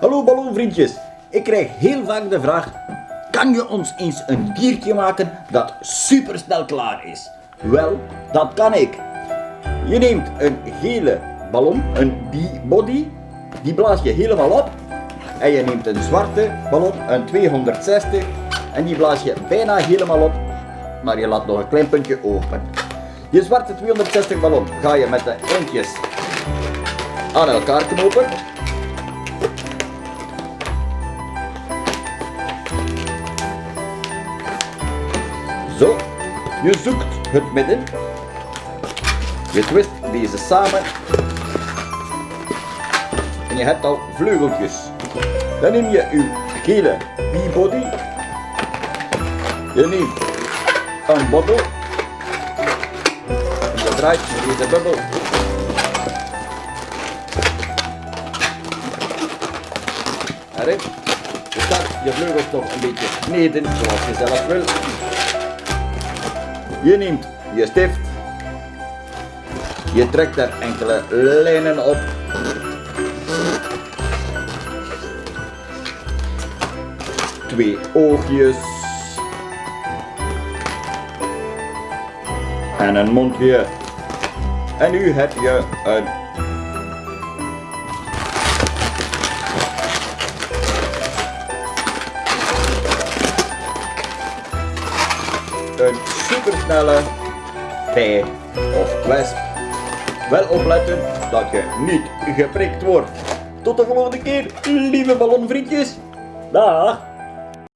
Hallo ballonvriendjes. Ik krijg heel vaak de vraag, kan je ons eens een diertje maken dat supersnel klaar is? Wel, dat kan ik. Je neemt een gele ballon, een bee-body, die blaas je helemaal op. En je neemt een zwarte ballon, een 260, en die blaas je bijna helemaal op, maar je laat nog een klein puntje open. Je zwarte 260 ballon ga je met de eindjes aan elkaar knopen. Je zoekt het midden. Je twist deze samen. En je hebt al vleugeltjes. Dan neem je uw gele body. Je neemt een bobbel. En je draait deze bubbel erin. Je staat je vleugels nog een beetje kneden zoals je zelf wil. Je neemt je stift. Je trekt er enkele lijnen op. Twee oogjes. En een mondje. En nu heb je een een supersnelle bij of wesp. Wel opletten dat je niet geprikt wordt. Tot de volgende keer, lieve ballonvriendjes. Dag!